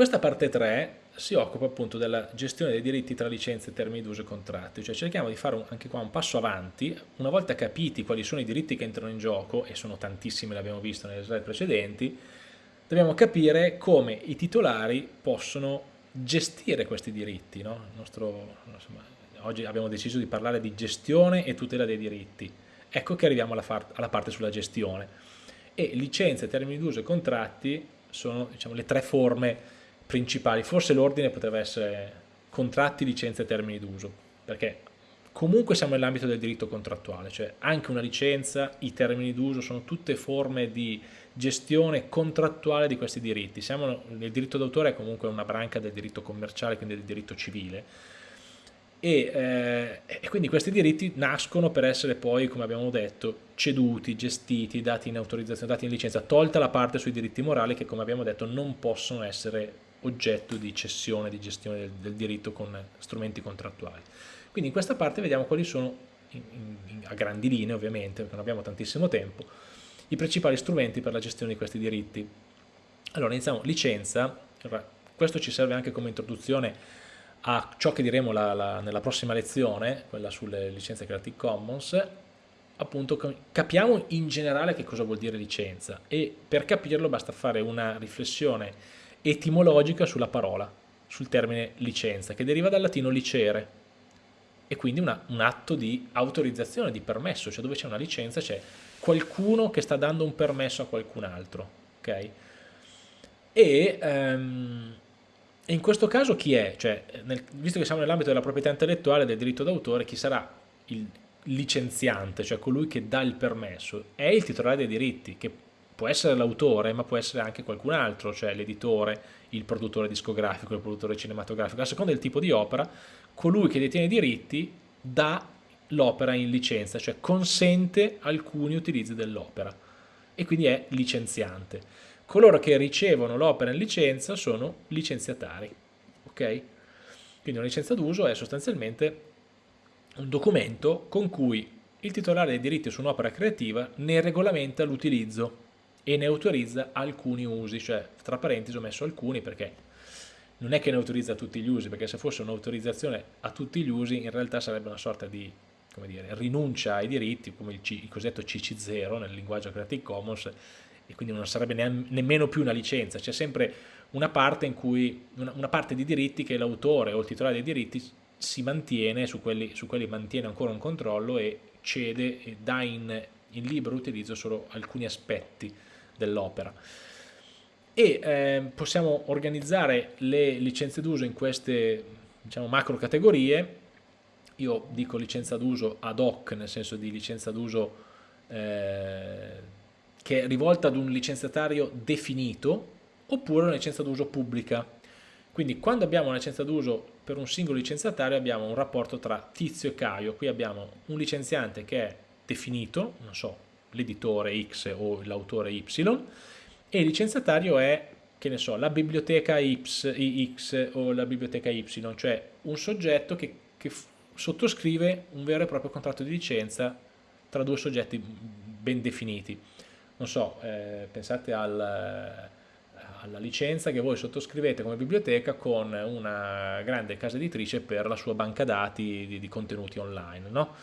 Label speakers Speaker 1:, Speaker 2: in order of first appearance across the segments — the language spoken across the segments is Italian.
Speaker 1: Questa parte 3 si occupa appunto della gestione dei diritti tra licenze, termini d'uso e contratti, cioè cerchiamo di fare un, anche qua un passo avanti, una volta capiti quali sono i diritti che entrano in gioco, e sono tantissimi, l'abbiamo visto nelle slide precedenti, dobbiamo capire come i titolari possono gestire questi diritti. No? Nostro, insomma, oggi abbiamo deciso di parlare di gestione e tutela dei diritti. Ecco che arriviamo alla, alla parte sulla gestione. E licenze, termini d'uso e contratti sono diciamo, le tre forme principali, forse l'ordine poteva essere contratti, licenze e termini d'uso, perché comunque siamo nell'ambito del diritto contrattuale, cioè anche una licenza, i termini d'uso sono tutte forme di gestione contrattuale di questi diritti. Siamo nel diritto d'autore è comunque una branca del diritto commerciale, quindi del diritto civile, e, eh, e, quindi questi diritti nascono per essere poi, come abbiamo detto, ceduti, gestiti, dati in autorizzazione, dati in licenza, tolta la parte sui diritti morali che come abbiamo detto non possono essere oggetto di cessione, di gestione del, del diritto con strumenti contrattuali. Quindi in questa parte vediamo quali sono, in, in, a grandi linee ovviamente, perché non abbiamo tantissimo tempo, i principali strumenti per la gestione di questi diritti. Allora iniziamo, licenza, questo ci serve anche come introduzione a ciò che diremo la, la, nella prossima lezione, quella sulle licenze Creative Commons, appunto capiamo in generale che cosa vuol dire licenza e per capirlo basta fare una riflessione etimologica sulla parola, sul termine licenza, che deriva dal latino licere, e quindi una, un atto di autorizzazione, di permesso, cioè dove c'è una licenza c'è qualcuno che sta dando un permesso a qualcun altro, ok? E, um, in questo caso chi è? Cioè, nel, visto che siamo nell'ambito della proprietà intellettuale del diritto d'autore, chi sarà il licenziante, cioè colui che dà il permesso? È il titolare dei diritti, che può essere l'autore, ma può essere anche qualcun altro, cioè l'editore, il produttore discografico, il produttore cinematografico, a seconda del tipo di opera, colui che detiene i diritti dà l'opera in licenza, cioè consente alcuni utilizzi dell'opera e quindi è licenziante. Coloro che ricevono l'opera in licenza sono licenziatari, ok? Quindi una licenza d'uso è sostanzialmente un documento con cui il titolare dei diritti su un'opera creativa ne regolamenta l'utilizzo e ne autorizza alcuni usi, cioè tra parentesi ho messo alcuni perché non è che ne autorizza tutti gli usi, perché se fosse un'autorizzazione a tutti gli usi in realtà sarebbe una sorta di dire, rinuncia ai diritti, come il, il cosiddetto CC0 nel linguaggio Creative Commons, e quindi non sarebbe ne nemmeno più una licenza, c'è sempre una parte, cui, una, una parte di diritti che l'autore o il titolare dei diritti si mantiene, su quelli, su quelli mantiene ancora un controllo e cede e dà in, in libero utilizzo solo alcuni aspetti dell'opera. E eh, possiamo organizzare le licenze d'uso in queste diciamo, macro categorie. Io dico licenza d'uso ad hoc, nel senso di licenza d'uso eh, che è rivolta ad un licenziatario definito, oppure una licenza d'uso pubblica. Quindi quando abbiamo una licenza d'uso per un singolo licenziatario abbiamo un rapporto tra Tizio e Caio, qui abbiamo un licenziante che è definito, non so, l'editore X o l'autore Y, e il licenziatario è, che ne so, la biblioteca X, X o la biblioteca Y, cioè un soggetto che, che sottoscrive un vero e proprio contratto di licenza tra due soggetti ben definiti. Non so, eh, pensate al, alla licenza che voi sottoscrivete come biblioteca con una grande casa editrice per la sua banca dati di contenuti online, no?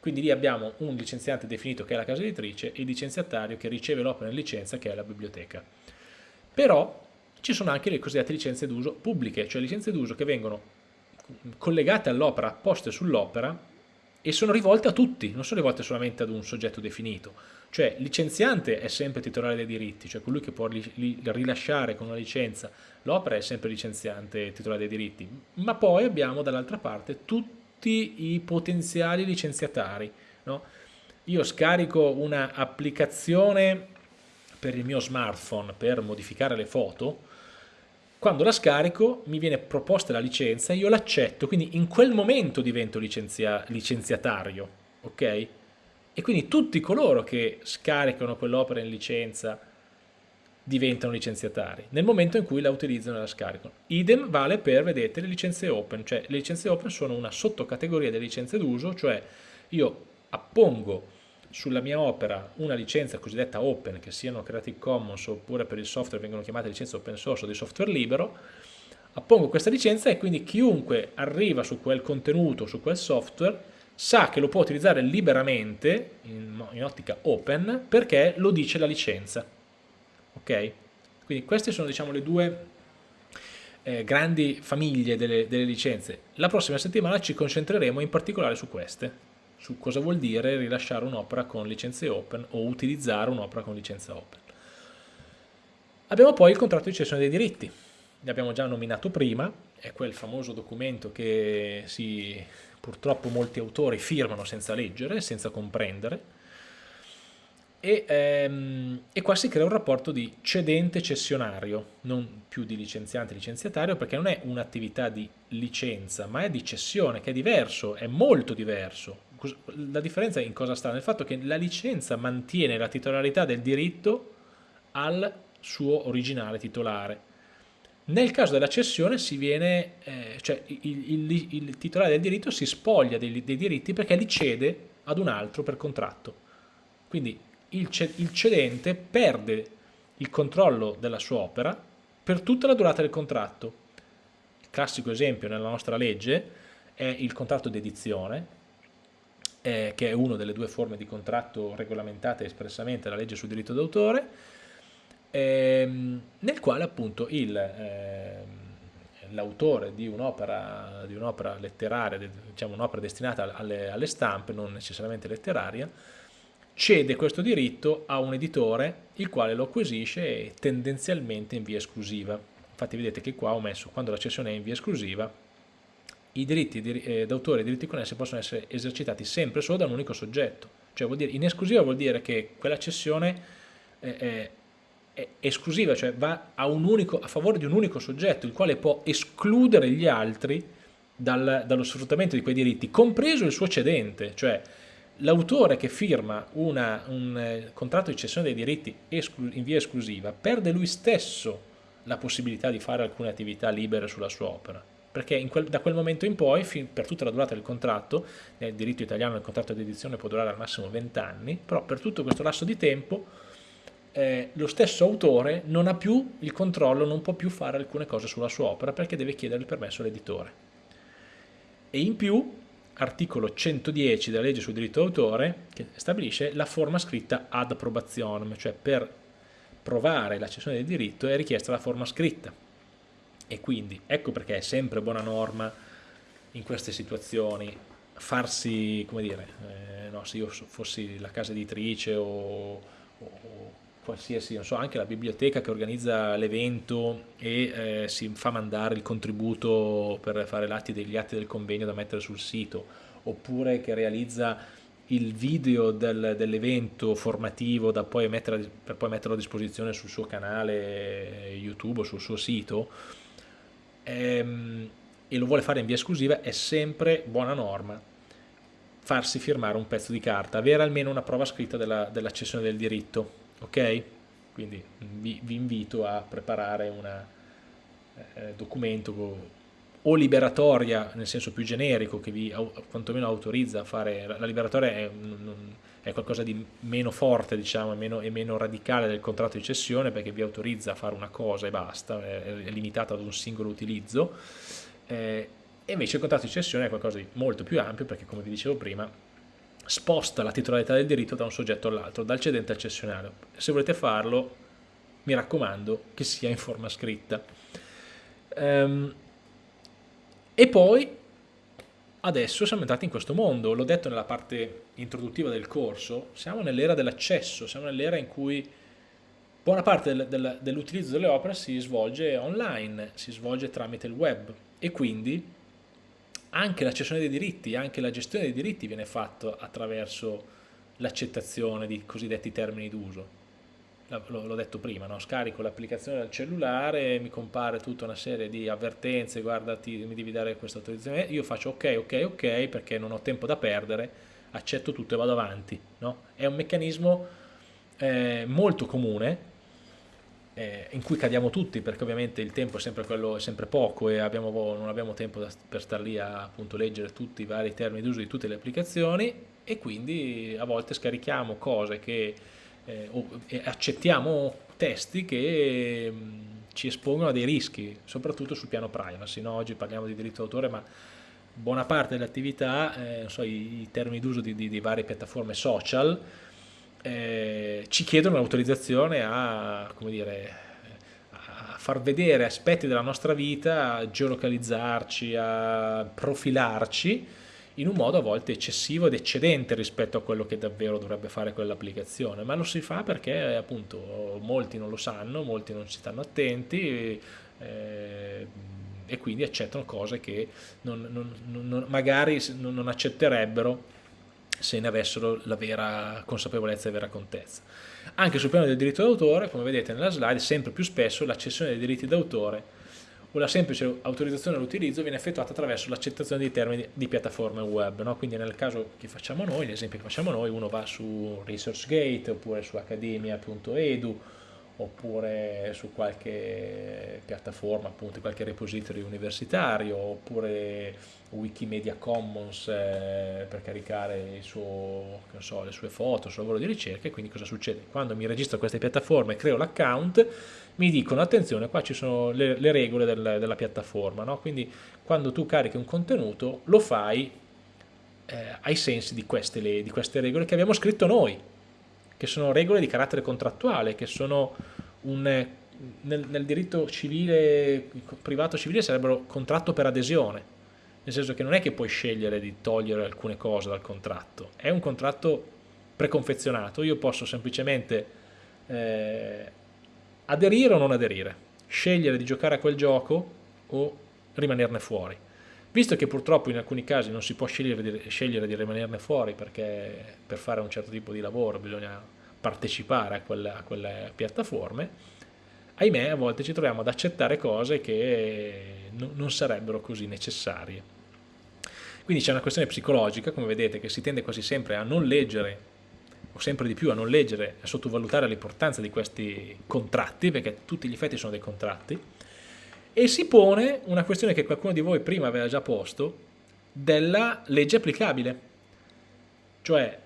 Speaker 1: Quindi lì abbiamo un licenziante definito che è la casa editrice e il licenziatario che riceve l'opera in licenza che è la biblioteca. Però ci sono anche le cosiddette licenze d'uso pubbliche, cioè licenze d'uso che vengono collegate all'opera, poste sull'opera e sono rivolte a tutti, non sono rivolte solamente ad un soggetto definito. Cioè licenziante è sempre titolare dei diritti, cioè colui che può rilasciare con una licenza l'opera è sempre licenziante titolare dei diritti, ma poi abbiamo dall'altra parte tutti tutti i potenziali licenziatari. No? Io scarico un'applicazione per il mio smartphone per modificare le foto, quando la scarico mi viene proposta la licenza, io l'accetto, quindi in quel momento divento licenzia licenziatario, ok? E quindi tutti coloro che scaricano quell'opera in licenza diventano licenziatari nel momento in cui la utilizzano e la scaricano. Idem vale per, vedete, le licenze open, cioè le licenze open sono una sottocategoria delle licenze d'uso, cioè io appongo sulla mia opera una licenza cosiddetta open, che siano Creative Commons oppure per il software vengono chiamate licenze open source o di software libero, appongo questa licenza e quindi chiunque arriva su quel contenuto, su quel software, sa che lo può utilizzare liberamente in, in ottica open perché lo dice la licenza. Ok? Quindi queste sono diciamo le due eh, grandi famiglie delle, delle licenze. La prossima settimana ci concentreremo in particolare su queste, su cosa vuol dire rilasciare un'opera con licenze open o utilizzare un'opera con licenza open. Abbiamo poi il contratto di cessione dei diritti, ne abbiamo già nominato prima, è quel famoso documento che si, purtroppo molti autori firmano senza leggere, senza comprendere, e, ehm, e, qua si crea un rapporto di cedente cessionario, non più di licenziante licenziatario, perché non è un'attività di licenza, ma è di cessione, che è diverso, è molto diverso. La differenza in cosa sta? Nel fatto che la licenza mantiene la titolarità del diritto al suo originale titolare. Nel caso della cessione si viene, eh, cioè il, il, il, titolare del diritto si spoglia dei, dei diritti perché li cede ad un altro per contratto. Quindi il, cedente perde il controllo della sua opera per tutta la durata del contratto. Il classico esempio nella nostra legge è il contratto di edizione, eh, che è una delle due forme di contratto regolamentate espressamente dalla legge sul diritto d'autore, ehm, nel quale appunto eh, l'autore di un'opera un letteraria, diciamo un'opera destinata alle, alle stampe, non necessariamente letteraria, cede questo diritto a un editore il quale lo acquisisce tendenzialmente in via esclusiva. Infatti vedete che qua ho messo quando la cessione è in via esclusiva i diritti eh, d'autore e i diritti connessi possono essere esercitati sempre solo da un unico soggetto. Cioè vuol dire, in esclusiva vuol dire che quella cessione è, è, è esclusiva, cioè va a, unico, a, favore di un unico soggetto, il quale può escludere gli altri dal, dallo sfruttamento di quei diritti, compreso il suo cedente, cioè l'autore che firma una, un eh, contratto di cessione dei diritti in via esclusiva perde lui stesso la possibilità di fare alcune attività libere sulla sua opera perché quel, da quel momento in poi, per tutta la durata del contratto, nel diritto italiano il contratto di edizione può durare al massimo 20 anni, però per tutto questo lasso di tempo eh, lo stesso autore non ha più il controllo, non può più fare alcune cose sulla sua opera perché deve chiedere il permesso all'editore. E in più articolo 110 della legge sul diritto d'autore che stabilisce la forma scritta ad approbazione, cioè per provare la cessione del diritto è richiesta la forma scritta. E quindi ecco perché è sempre buona norma in queste situazioni farsi, come dire, eh, no, se io fossi la casa editrice o, o qualsiasi, non so, anche la biblioteca che organizza l'evento e eh, si fa mandare il contributo per fare l'atti degli atti del convegno da mettere sul sito, oppure che realizza il video del, dell'evento formativo poi mettere, per poi metterlo a disposizione sul suo canale YouTube o sul suo sito, ehm, e lo vuole fare in via esclusiva, è sempre buona norma farsi firmare un pezzo di carta, avere almeno una prova scritta della, della del diritto ok? Quindi vi, vi invito a preparare un eh, documento o liberatoria nel senso più generico che vi quantomeno autorizza a fare, la liberatoria è, è qualcosa di meno forte diciamo e meno, meno, radicale del contratto di cessione perché vi autorizza a fare una cosa e basta, è, è limitata ad un singolo utilizzo eh, invece il contratto di cessione è qualcosa di molto più ampio perché come vi dicevo prima sposta la titolarità del diritto da un soggetto all'altro, dal cedente al cessionario. Se volete farlo, mi raccomando che sia in forma scritta. Ehm, e poi, adesso siamo entrati in questo mondo, l'ho detto nella parte introduttiva del corso, siamo nell'era dell'accesso, siamo nell'era in cui buona parte del, del, dell'utilizzo delle opere si svolge online, si svolge tramite il web e quindi anche la cessione dei diritti, anche la gestione dei diritti viene fatta attraverso l'accettazione di cosiddetti termini d'uso. L'ho detto prima, no? scarico l'applicazione dal cellulare, mi compare tutta una serie di avvertenze, guarda mi devi dare questa autorizzazione, io faccio ok, ok, ok perché non ho tempo da perdere, accetto tutto e vado avanti. No? È un meccanismo eh, molto comune eh, in cui cadiamo tutti perché ovviamente il tempo è sempre, quello, è sempre poco e abbiamo, non abbiamo tempo da, per stare lì a appunto, leggere tutti i vari termini d'uso di tutte le applicazioni e quindi a volte scarichiamo cose che eh, o, accettiamo testi che mh, ci espongono a dei rischi, soprattutto sul piano privacy. No? Oggi parliamo di diritto d'autore, ma buona parte delle attività, eh, so, i, i, termini d'uso di, di, di, varie piattaforme social, eh, ci chiedono l'autorizzazione a, dire, far vedere aspetti della nostra vita, a geolocalizzarci, a profilarci in un modo a volte eccessivo ed eccedente rispetto a quello che davvero dovrebbe fare quell'applicazione, ma lo si fa perché appunto molti non lo sanno, molti non ci stanno attenti eh, e quindi accettano cose che non, non, non, magari non accetterebbero se ne avessero la vera consapevolezza e vera contezza. Anche sul piano del diritto d'autore, come vedete nella slide, sempre più spesso l'accessione dei diritti d'autore o la semplice autorizzazione all'utilizzo viene effettuata attraverso l'accettazione dei termini di piattaforme web. No? Quindi nel caso che facciamo noi, l'esempio che facciamo noi, uno va su ResearchGate oppure su academia.edu oppure su qualche piattaforma, appunto qualche repository universitario, oppure Wikimedia Commons eh, per caricare suo, so, le sue foto, il suo lavoro di ricerca e quindi cosa succede? Quando mi registro a queste piattaforme e creo l'account mi dicono attenzione qua ci sono le, le regole del, della piattaforma, no? quindi quando tu carichi un contenuto lo fai eh, ai sensi di queste, le, di queste regole che abbiamo scritto noi, che sono regole di carattere contrattuale, che sono un, nel, nel, diritto civile, privato civile sarebbero contratto per adesione, nel senso che non è che puoi scegliere di togliere alcune cose dal contratto, è un contratto preconfezionato, io posso semplicemente eh, aderire o non aderire, scegliere di giocare a quel gioco o rimanerne fuori. Visto che purtroppo in alcuni casi non si può scegliere di, scegliere di rimanerne fuori perché per fare un certo tipo di lavoro bisogna partecipare a quelle, a quelle piattaforme, ahimè a volte ci troviamo ad accettare cose che non sarebbero così necessarie. Quindi c'è una questione psicologica, come vedete, che si tende quasi sempre a non leggere o sempre di più a non leggere a sottovalutare l'importanza di questi contratti, perché tutti gli effetti sono dei contratti, e si pone una questione che qualcuno di voi prima aveva già posto, della legge applicabile. Cioè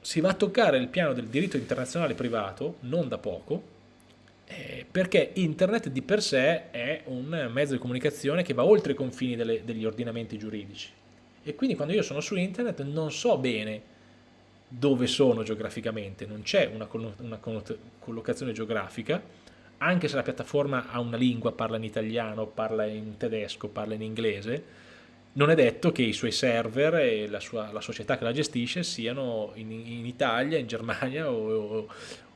Speaker 1: si va a toccare il piano del diritto internazionale privato, non da poco, eh, perché internet di per sé è un mezzo di comunicazione che va oltre i confini delle, degli ordinamenti giuridici. E quindi quando io sono su internet non so bene dove sono geograficamente, non c'è una, una collocazione geografica, anche se la piattaforma ha una lingua, parla in italiano, parla in tedesco, parla in inglese, non è detto che i suoi server e la, sua, la società che la gestisce siano in, in Italia, in Germania o,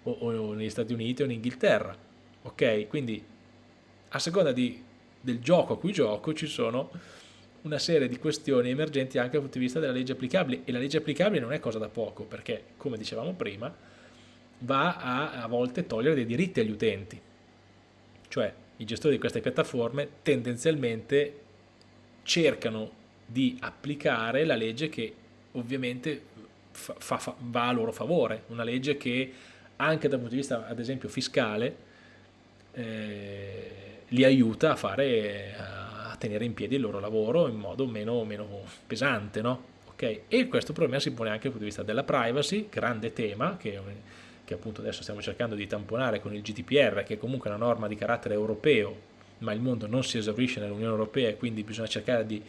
Speaker 1: o, o, negli Stati Uniti o in Inghilterra. Ok? Quindi a seconda di, del gioco a cui gioco ci sono una serie di questioni emergenti anche dal punto di vista della legge applicabile e la legge applicabile non è cosa da poco perché, come dicevamo prima, va a, a volte togliere dei diritti agli utenti. Cioè i gestori di queste piattaforme tendenzialmente cercano di applicare la legge che ovviamente fa, fa, va a loro favore, una legge che anche dal punto di vista ad esempio fiscale eh, li aiuta a, fare, a tenere in piedi il loro lavoro in modo meno, meno pesante. No? Okay? E questo problema si pone anche dal punto di vista della privacy, grande tema che, che appunto adesso stiamo cercando di tamponare con il GDPR, che è comunque una norma di carattere europeo ma il mondo non si esaurisce nell'Unione Europea e quindi bisogna cercare di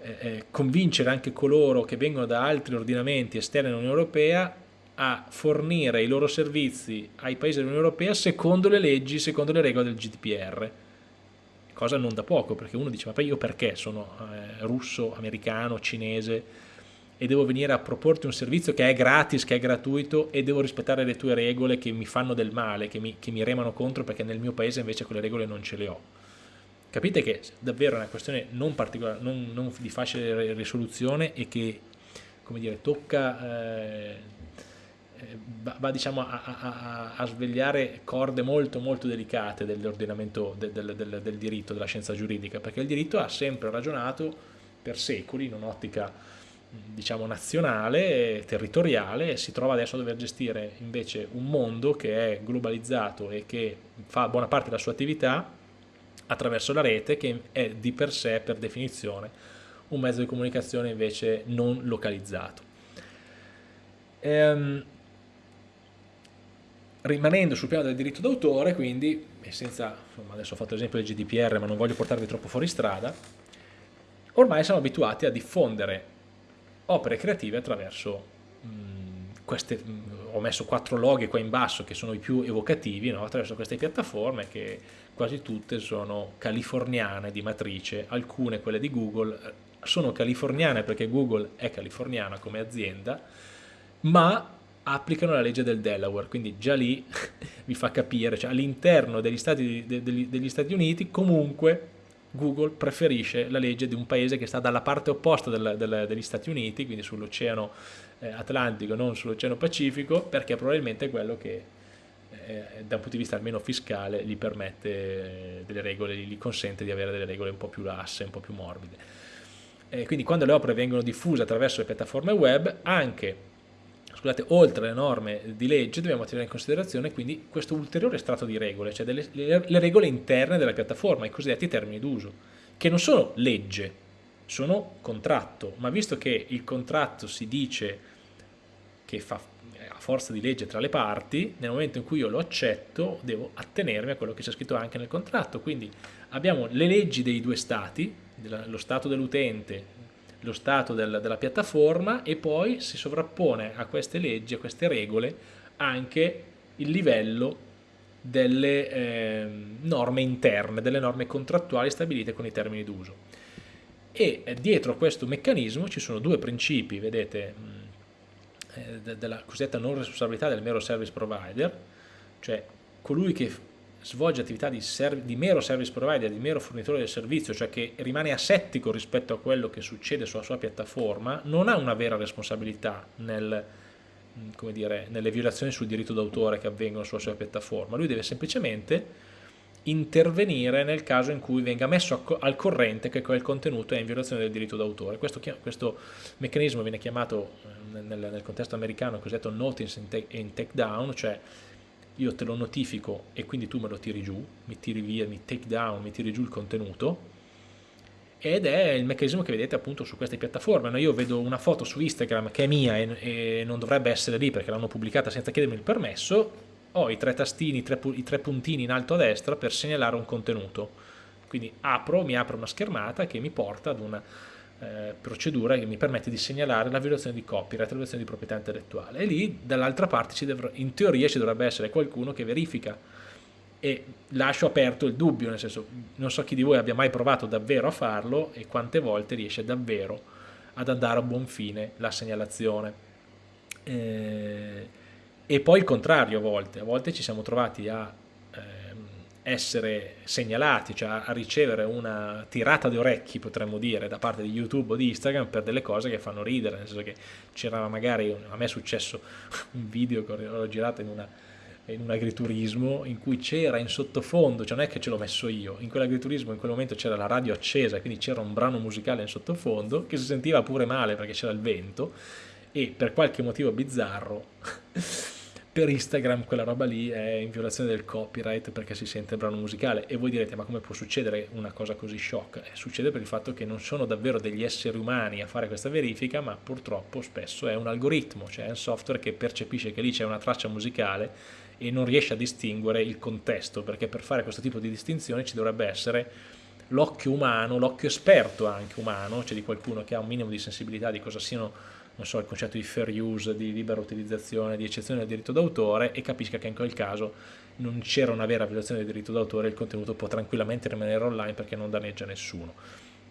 Speaker 1: eh, eh, convincere anche coloro che vengono da altri ordinamenti esterni all'Unione Europea a fornire i loro servizi ai paesi dell'Unione Europea secondo le leggi, secondo le regole del GDPR. Cosa non da poco, perché uno dice, ma io perché sono eh, russo, americano, cinese, e devo venire a proporti un servizio che è gratis, che è gratuito e devo rispettare le tue regole che mi fanno del male, che mi, che mi remano contro perché nel mio paese invece quelle regole non ce le ho. Capite che davvero è una questione non, non, non di facile risoluzione e che come dire, tocca, eh, va, va, diciamo a, a, a, svegliare corde molto molto delicate dell'ordinamento del, del, del, del diritto, della scienza giuridica, perché il diritto ha sempre ragionato per secoli in un'ottica diciamo nazionale, territoriale si trova adesso a dover gestire invece un mondo che è globalizzato e che fa buona parte della sua attività attraverso la rete che è di per sé per definizione un mezzo di comunicazione invece non localizzato. Ehm, rimanendo sul piano del diritto d'autore, quindi, e senza, insomma, adesso ho fatto l'esempio del GDPR, ma non voglio portarvi troppo fuori strada, ormai siamo abituati a diffondere opere creative attraverso mh, queste, mh, ho messo quattro loghi qua in basso che sono i più evocativi, no? attraverso queste piattaforme che quasi tutte sono californiane di matrice, alcune quelle di Google eh, sono californiane perché Google è californiana come azienda, ma applicano la legge del Delaware, quindi già lì vi fa capire, cioè all'interno degli, degli, degli Stati Uniti comunque Google preferisce la legge di un paese che sta dalla parte opposta del, del, degli Stati Uniti, quindi sull'oceano eh, Atlantico, non sull'oceano Pacifico, perché probabilmente è quello che eh, da un punto di vista almeno fiscale gli permette eh, delle regole, gli consente di avere delle regole un po' più lasse, un po' più morbide. Eh, quindi quando le opere vengono diffuse attraverso le piattaforme web, anche scusate, oltre le norme di legge dobbiamo tenere in considerazione quindi questo ulteriore strato di regole, cioè delle, le, le regole interne della piattaforma, i cosiddetti termini d'uso, che non sono legge, sono contratto, ma visto che il contratto si dice che fa a forza di legge tra le parti, nel momento in cui io lo accetto devo attenermi a quello che c'è scritto anche nel contratto, quindi abbiamo le leggi dei due stati, lo stato dell'utente lo stato del, della piattaforma e poi si sovrappone a queste leggi, a queste regole, anche il livello delle eh, norme interne, delle norme contrattuali stabilite con i termini d'uso. E eh, dietro a questo meccanismo ci sono due principi, vedete, eh, della cosiddetta non responsabilità del mero service provider, cioè colui che svolge attività di, di, mero service provider, di mero fornitore del servizio, cioè che rimane asettico rispetto a quello che succede sulla sua piattaforma, non ha una vera responsabilità nel, dire, nelle violazioni sul diritto d'autore che avvengono sulla sua piattaforma. Lui deve semplicemente intervenire nel caso in cui venga messo al corrente che quel contenuto è in violazione del diritto d'autore. Questo, questo, meccanismo viene chiamato eh, nel, nel contesto americano cosiddetto notice and take down, cioè io te lo notifico e quindi tu me lo tiri giù, mi tiri via, mi take down, mi tiri giù il contenuto ed è il meccanismo che vedete appunto su queste piattaforme. No? Io vedo una foto su Instagram che è mia e, e non dovrebbe essere lì perché l'hanno pubblicata senza chiedermi il permesso, ho i tre tastini, i tre, i tre puntini in alto a destra per segnalare un contenuto. Quindi apro, mi apre una schermata che mi porta ad una eh, procedura che mi permette di segnalare la violazione di copyright, la violazione di proprietà intellettuale. E lì dall'altra parte in teoria ci dovrebbe essere qualcuno che verifica. E lascio aperto il dubbio, nel senso non so chi di voi abbia mai provato davvero a farlo e quante volte riesce davvero ad andare a buon fine la segnalazione. Eh, e poi il contrario a volte, a volte ci siamo trovati a essere segnalati, cioè a ricevere una tirata di orecchi, potremmo dire, da parte di YouTube o di Instagram per delle cose che fanno ridere, nel senso che c'era magari, a me è successo un video che ho girato in, una, in un agriturismo in cui c'era in sottofondo, cioè non è che ce l'ho messo io, in quell'agriturismo in quel momento c'era la radio accesa, quindi c'era un brano musicale in sottofondo che si sentiva pure male perché c'era il vento e per qualche motivo bizzarro per Instagram quella roba lì è in violazione del copyright perché si sente il brano musicale e voi direte ma come può succedere una cosa così shock? Eh, succede per il fatto che non sono davvero degli esseri umani a fare questa verifica ma purtroppo spesso è un algoritmo, cioè è un software che percepisce che lì c'è una traccia musicale e non riesce a distinguere il contesto perché per fare questo tipo di distinzione ci dovrebbe essere l'occhio umano, l'occhio esperto anche umano, cioè di qualcuno che ha un minimo di sensibilità di cosa siano non so, il concetto di fair use, di libera utilizzazione, di eccezione del diritto d'autore e capisca che in quel caso non c'era una vera violazione del diritto d'autore e il contenuto può tranquillamente rimanere online perché non danneggia nessuno.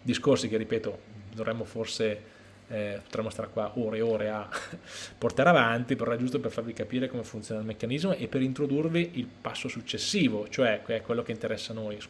Speaker 1: Discorsi che, ripeto, dovremmo forse, eh, potremmo stare qua ore e ore a portare avanti, però è giusto per farvi capire come funziona il meccanismo e per introdurvi il passo successivo, cioè quello che interessa a noi, scusate.